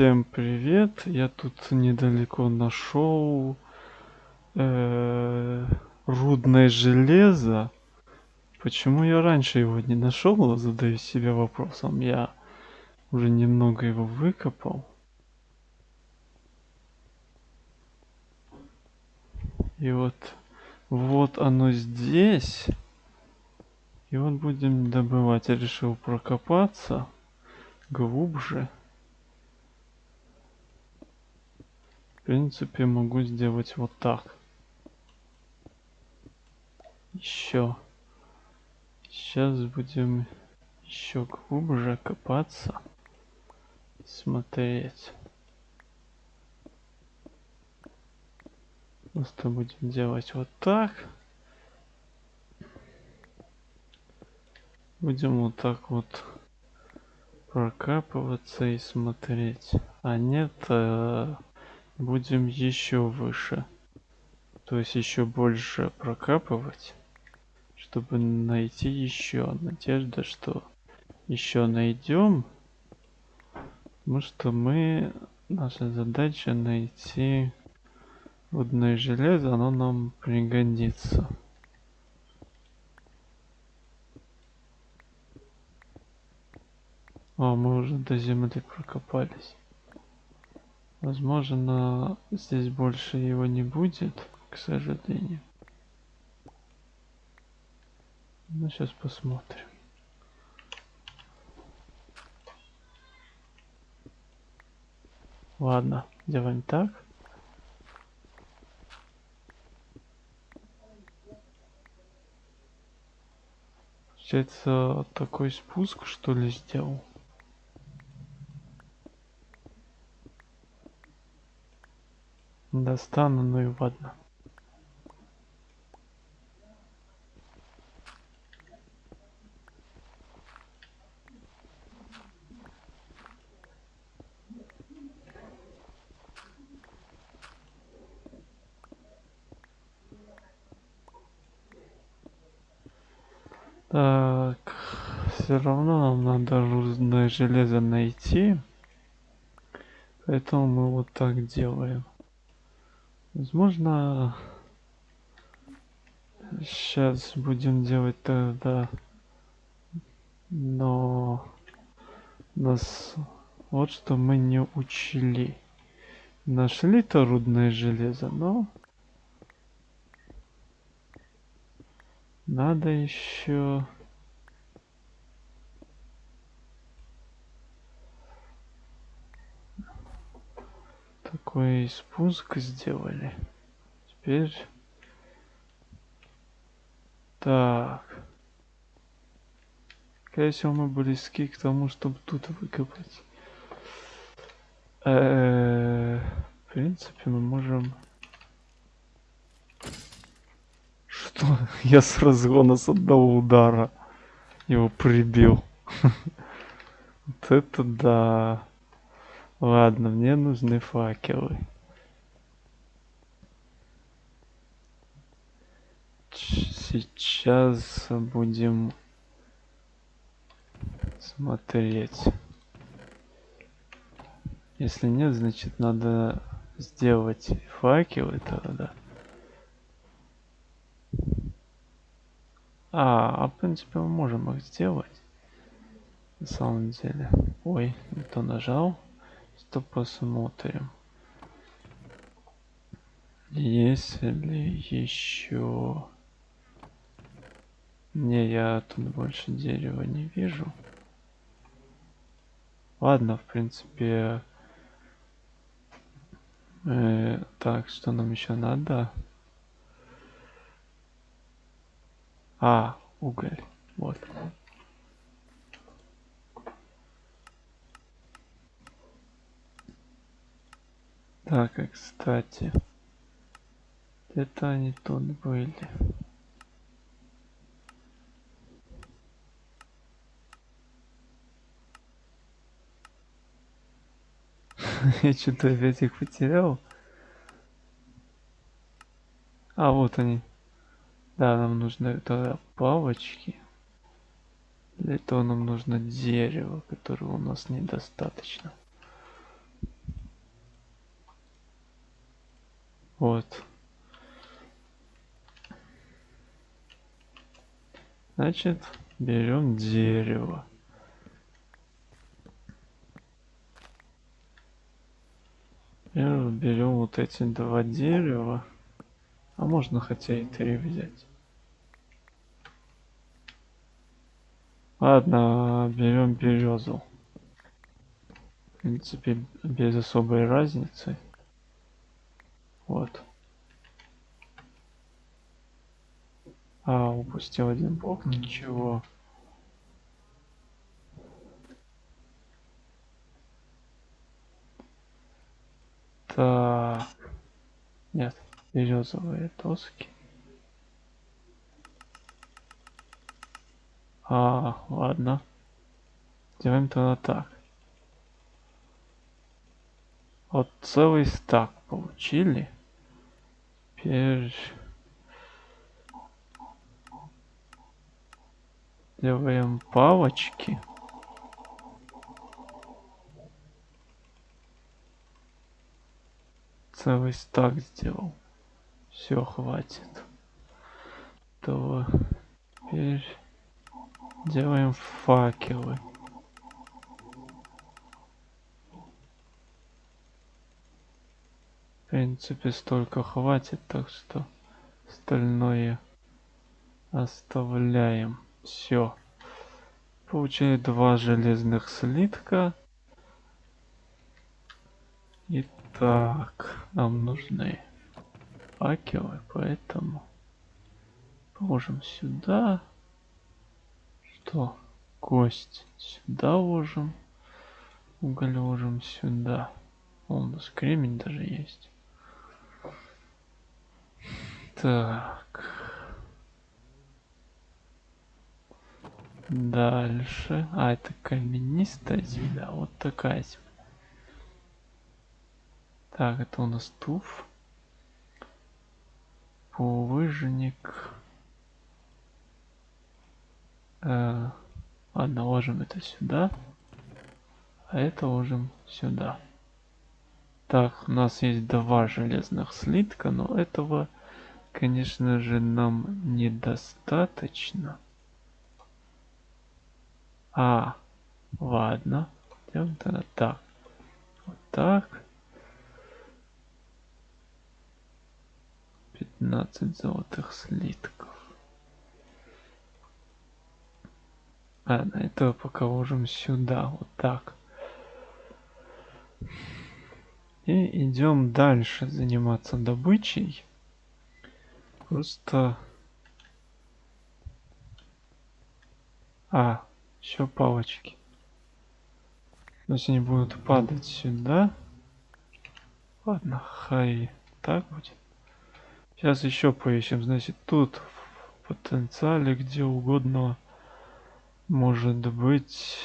Всем привет! Я тут недалеко нашел э, рудное железо. Почему я раньше его не нашел? Задаю себе вопросом. Я уже немного его выкопал. И вот, вот оно здесь. И вот будем добывать. Я решил прокопаться глубже. Принципе, могу сделать вот так. Еще. Сейчас будем еще глубже копаться. Смотреть. Просто будем делать вот так. Будем вот так вот прокапываться и смотреть. А нет, э, будем еще выше. То есть еще больше прокапывать, чтобы найти еще. Надежда, что еще найдем. Потому что мы, наша задача найти водное железо, оно нам пригодится. О, мы уже до земли прокопались. Возможно, здесь больше его не будет, к сожалению. Ну, сейчас посмотрим. Ладно, делаем так. Получается, такой спуск, что ли, сделал? Достану, ну и ладно. Так, все равно нам надо рудное железо найти. Поэтому мы вот так делаем. Возможно, сейчас будем делать тогда, но нас вот что мы не учли. Нашли-то рудное железо, но надо еще такой спуск сделали. Теперь... Так. Скорее всего, мы близки к тому, чтобы тут выкопать. Э в принципе, мы можем... Что? Я с разгона с одного удара его прибил. Вот это да. Ладно, мне нужны факелы. Сейчас будем смотреть. Если нет, значит надо сделать факелы тогда. А, а в принципе мы можем их сделать. На самом деле. Ой, не то нажал что посмотрим. Если еще... Не, я тут больше дерева не вижу. Ладно, в принципе... Э, так, что нам еще надо? А, уголь. Вот. Так, и кстати. Это они тут были. Я что-то опять их потерял. А, вот они. Да, нам нужны тогда палочки. Для этого нам нужно дерево, которого у нас недостаточно. Вот. Значит, берем дерево. Берем вот эти два дерева. А можно хотя и три взять. Ладно, берем березу. В принципе, без особой разницы. Вот. А, упустил один блок, ничего. Так. Нет, березовые доски. А, ладно. Делаем тогда так. Вот целый стак получили. Теперь делаем палочки. Целый стак сделал. Все, хватит. То теперь делаем факелы. Принципе, столько хватит, так что остальное оставляем. Все. Получили два железных слитка. Итак, нам нужны факелы, поэтому положим сюда. Что? Кость сюда ложим. Уголь ложим сюда. О, у нас кремень даже есть. Так. Дальше. А, это каменистая земля. Вот такая земля. Так, это у нас туф. Булыжник. Э, ладно, ложим это сюда. А это ложим сюда. Так, у нас есть два железных слитка, но этого конечно же, нам недостаточно. А, ладно. Делаем тогда так. Вот так. 15 золотых слитков. Ладно, этого пока ложим сюда. Вот так. И идем дальше заниматься добычей. Просто... А, еще палочки. То есть они будут падать сюда. Ладно, хай так будет. Сейчас еще поищем. Значит, тут в потенциале где угодно может быть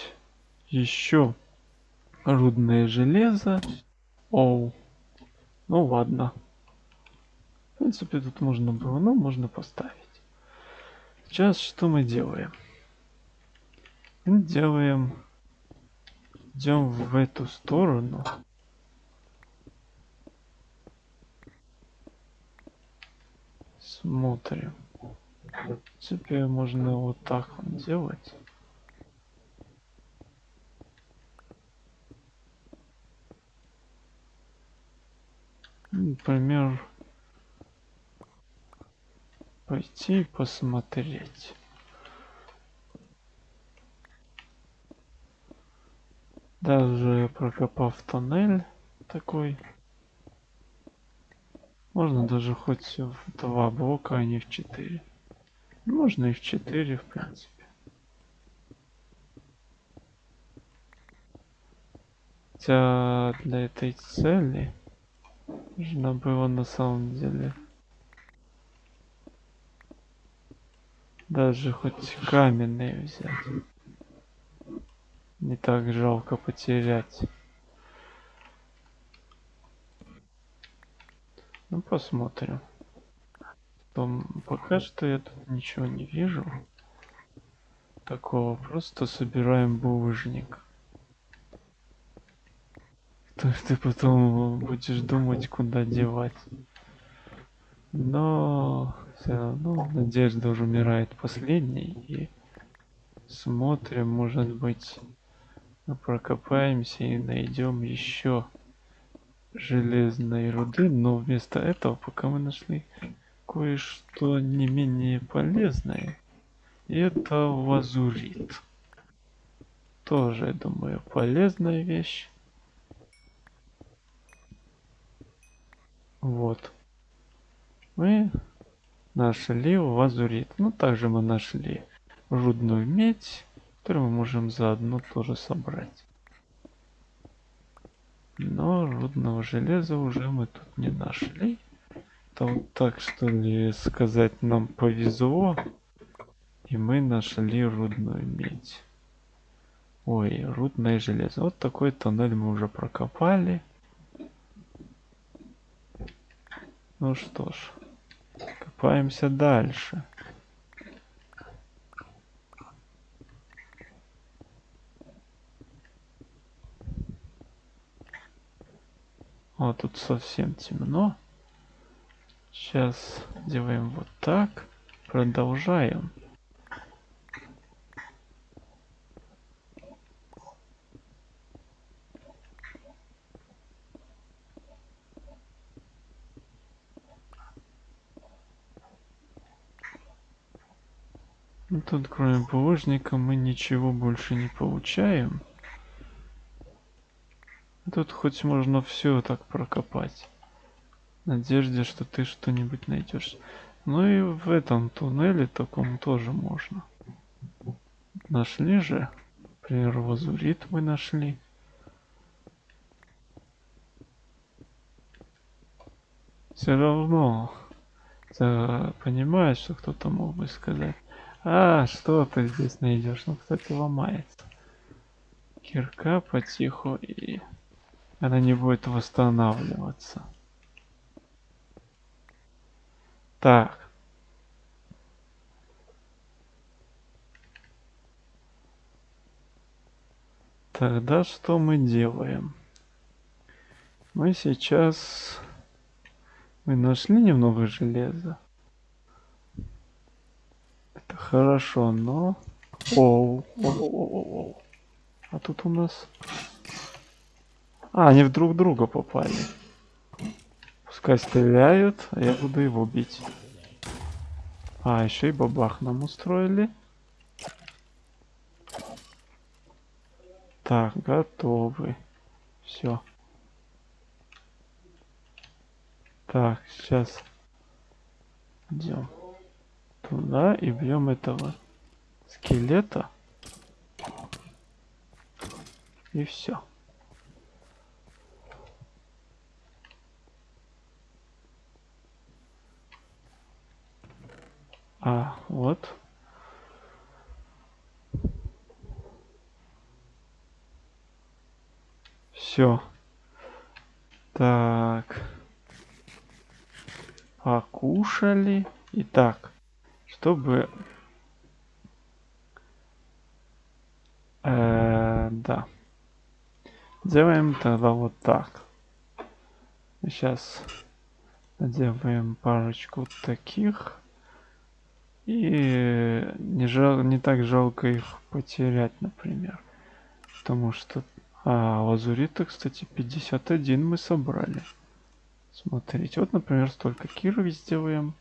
еще рудное железо. Оу. Ну ладно. В принципе, тут можно было, но можно поставить. Сейчас что мы делаем? Мы делаем... Идем в эту сторону. Смотрим. В принципе, можно вот так вот делать. Например, пойти посмотреть. Даже прокопав тоннель такой, можно даже хоть в два блока, а не в четыре. Можно и в четыре, в принципе. Хотя для этой цели нужно было на самом деле Даже хоть каменные взять. Не так жалко потерять. Ну посмотрим. Том, пока что я тут ничего не вижу. Такого просто собираем булыжник. То ты потом будешь думать, куда девать. Но все равно надежда уже умирает последней. И смотрим, может быть, прокопаемся и найдем еще железной руды. Но вместо этого, пока мы нашли кое-что не менее полезное, это лазурит. Тоже, я думаю, полезная вещь. Вот. Мы нашли лазурит. Ну, также мы нашли рудную медь, которую мы можем заодно тоже собрать. Но рудного железа уже мы тут не нашли. Там так что ли сказать нам повезло. И мы нашли рудную медь. Ой, рудное железо. Вот такой тоннель мы уже прокопали. Ну что ж, копаемся дальше. О, тут совсем темно. Сейчас делаем вот так. Продолжаем. Тут кроме булыжника мы ничего больше не получаем. Тут хоть можно все так прокопать. В надежде, что ты что-нибудь найдешь. Ну и в этом туннеле таком тоже можно. Нашли же. Например, лазурит мы нашли. Все равно. Понимаешь, что кто-то мог бы сказать. А, что ты здесь найдешь? Ну, кстати, ломается. Кирка потиху и она не будет восстанавливаться. Так. Тогда что мы делаем? Мы сейчас... Мы нашли немного железа. Хорошо, но... Оу, оу, оу, оу. А тут у нас... А, они в друг друга попали. Пускай стреляют, а я буду его бить. А, еще и бабах нам устроили. Так, готовы. Все. Так, сейчас идем туда и бьем этого скелета. И все. А, вот. Все. Так. Покушали. Итак, чтобы... Э, да. Делаем тогда вот так. Сейчас делаем парочку таких. И не, жал, не так жалко их потерять, например. Потому что... А, лазурита, кстати, 51 мы собрали. Смотрите, вот, например, столько кирок сделаем.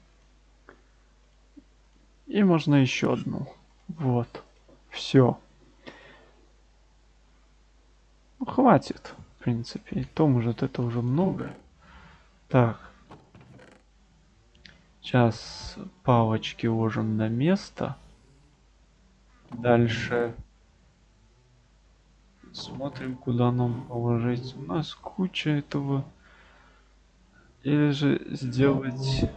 И можно еще одну. Вот. Все. Ну, хватит, в принципе. И то, может, это уже много. Так. Сейчас палочки ложим на место. Дальше смотрим, куда нам положить. У нас куча этого. Или же сделать...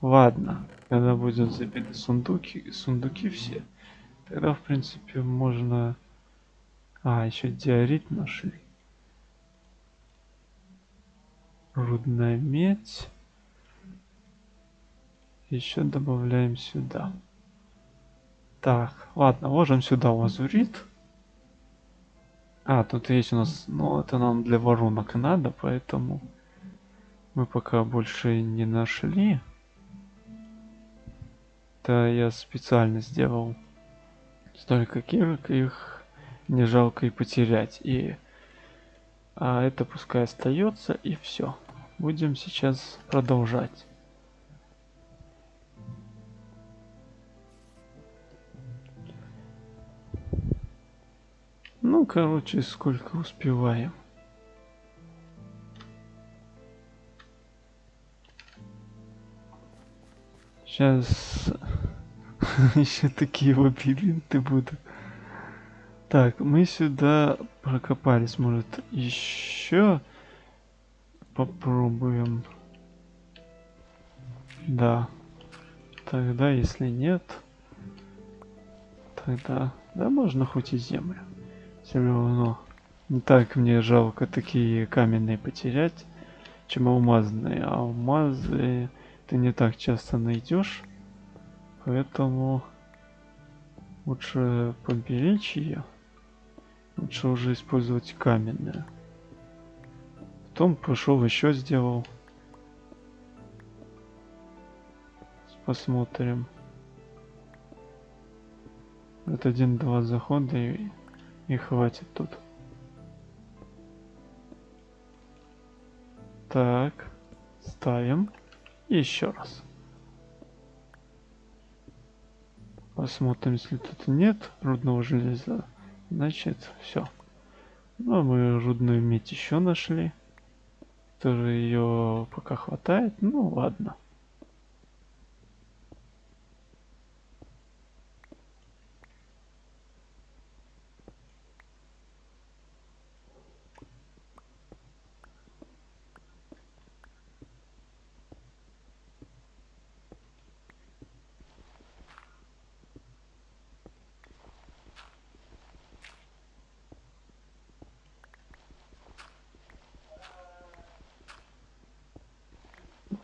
Ладно, когда будут забиты сундуки, сундуки все, тогда в принципе можно... А, еще диорит нашли. Рудная медь еще добавляем сюда. Так, ладно, ложим сюда лазурит. А, тут есть у нас, ну это нам для воронок надо, поэтому мы пока больше не нашли. Да я специально сделал столько кирок, их не жалко и потерять. И а это пускай остается и все. Будем сейчас продолжать. Ну, короче, сколько успеваем. Сейчас еще такие лабиринты будут. Так, мы сюда прокопались. Может, еще попробуем. Да. Тогда, если нет, тогда... Да, можно хоть и землю. Все равно. Не так мне жалко такие каменные потерять, чем алмазные. Алмазы ты не так часто найдешь. Поэтому лучше поберечь ее. Лучше уже использовать каменную. Потом пошел еще сделал. Посмотрим. Вот один-два захода и, и хватит тут. Так, ставим. Еще раз. Посмотрим, если тут нет рудного железа. Значит, все. Ну, а мы рудную медь еще нашли. Тоже ее пока хватает. Ну, ладно.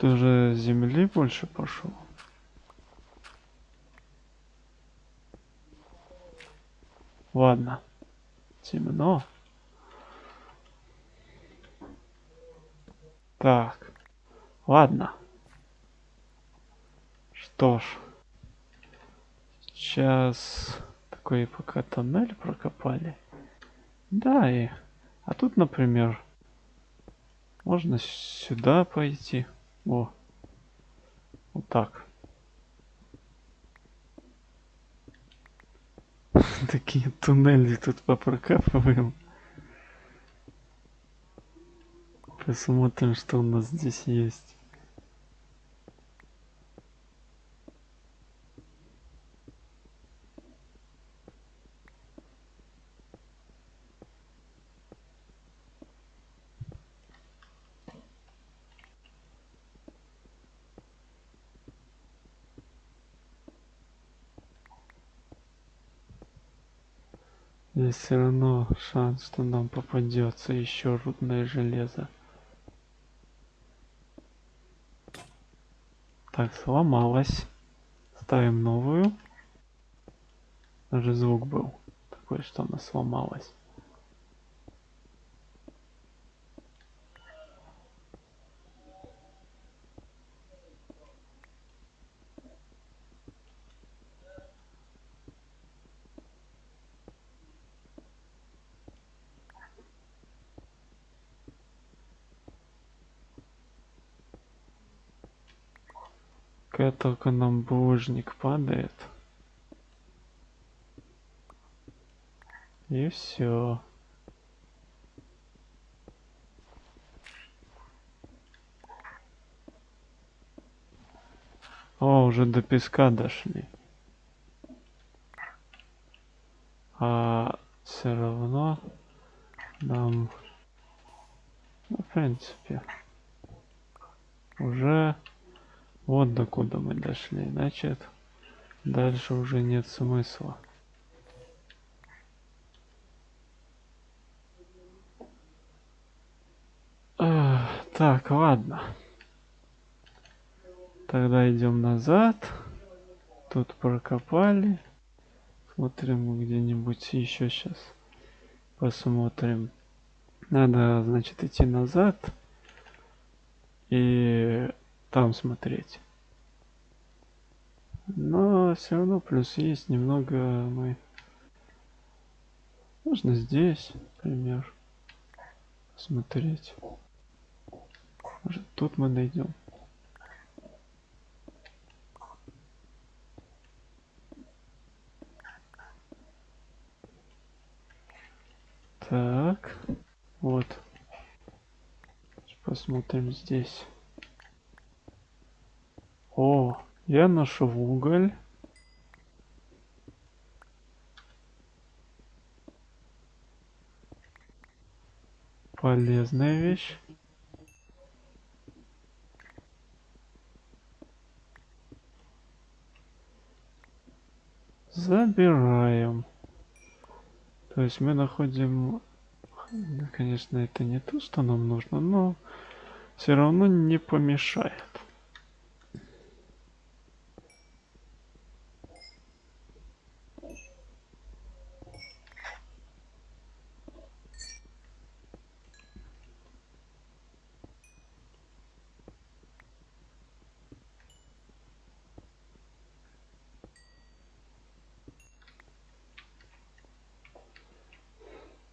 Ты уже земли больше пошел? Ладно. Темно. Так. Ладно. Что ж. Сейчас такой пока тоннель прокопали. Да, и... А тут, например, можно сюда пойти. О. Вот так. Такие туннели тут попрокапываем. Посмотрим, что у нас здесь есть. Здесь все равно шанс, что нам попадется еще рудное железо. Так, сломалась. Ставим новую. Даже звук был такой, что она сломалась. Как только нам булыжник падает. И все. О, уже до песка дошли. А все равно нам, ну, в принципе, уже вот докуда мы дошли. Значит, дальше уже нет смысла. так, ладно. Тогда идем назад. Тут прокопали. Смотрим где-нибудь еще сейчас. Посмотрим. Надо, значит, идти назад и там смотреть. Но все равно плюс есть немного мы... Можно здесь, например, смотреть. Может тут мы найдем. Так, вот. Посмотрим здесь. О, я нашел уголь. Полезная вещь. Забираем. То есть мы находим... Конечно, это не то, что нам нужно, но все равно не помешает.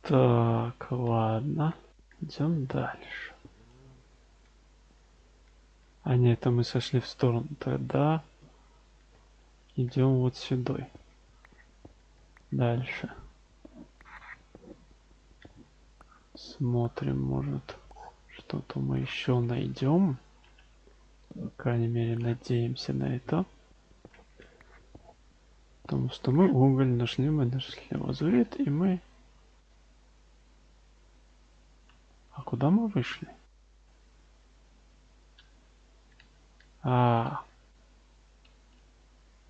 Так, ладно. Идем дальше. А нет, это мы сошли в сторону. Тогда идем вот сюда. Дальше. Смотрим, может, что-то мы еще найдем. По крайней мере, надеемся на это. Потому что мы уголь нашли, мы нашли лазурит, и мы А куда мы вышли? А,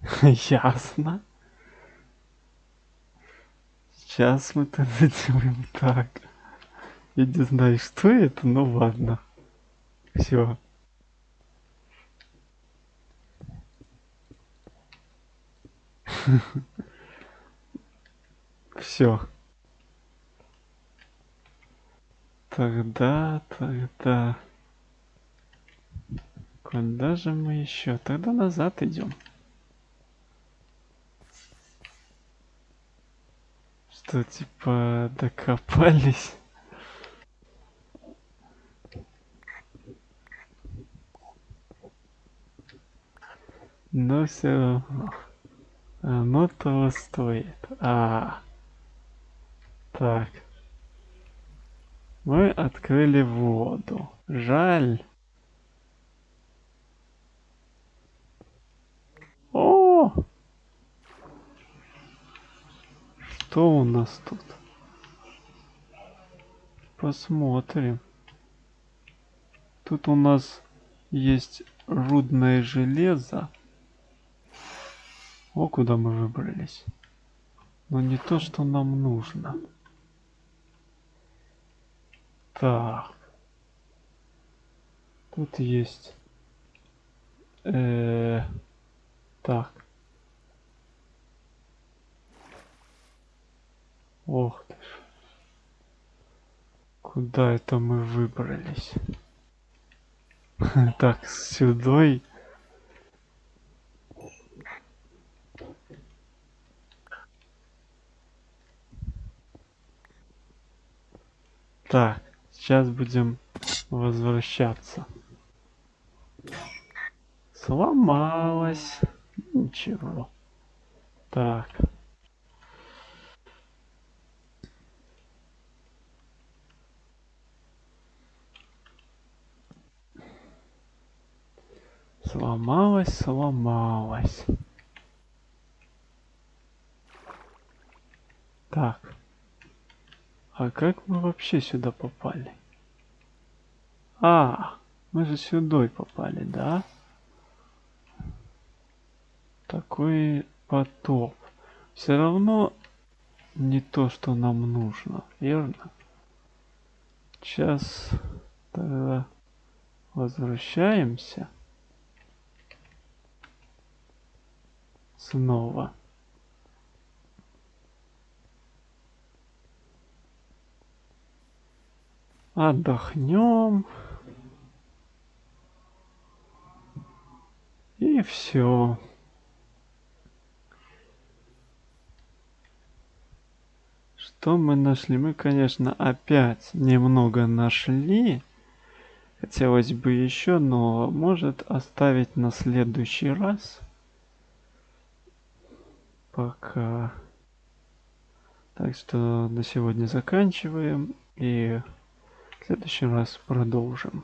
ясно. Сейчас мы это сделаем так. Я не знаю, что это, но ладно. Все. Все. Тогда, тогда... Куда же мы еще? Тогда назад идем. Что, типа, докопались? Но все равно. Оно того стоит. А. Так. Мы открыли воду. Жаль. О! Что у нас тут? Посмотрим. Тут у нас есть рудное железо. О, куда мы выбрались. Но не то, что нам нужно. Так. Тут есть... Э так. Ох ты ж. Куда это мы выбрались? Так, сюда. Так. Сейчас будем возвращаться. Сломалась. Ничего. Так. Сломалась, сломалась. Так. А как мы вообще сюда попали? А, мы же сюда попали, да? Такой потоп. Все равно не то, что нам нужно, верно? Сейчас тогда возвращаемся. Снова. Отдохнем. И все. Что мы нашли? Мы, конечно, опять немного нашли. Хотелось бы еще, но может оставить на следующий раз. Пока. Так что на сегодня заканчиваем и следующий раз продолжим.